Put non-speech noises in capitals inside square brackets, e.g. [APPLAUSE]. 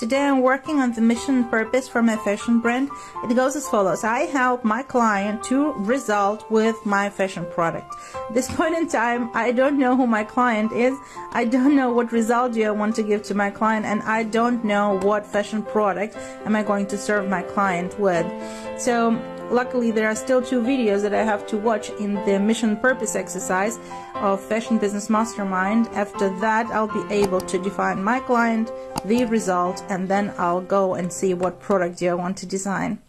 Today I'm working on the mission purpose for my fashion brand. It goes as follows. I help my client to result with my fashion product. At this [LAUGHS] point in time, I don't know who my client is. I don't know what result do I want to give to my client and I don't know what fashion product am I going to serve my client with. So luckily there are still two videos that I have to watch in the mission purpose exercise of Fashion Business Mastermind. After that I'll be able to define my client, the result, and then I'll go and see what product do I want to design.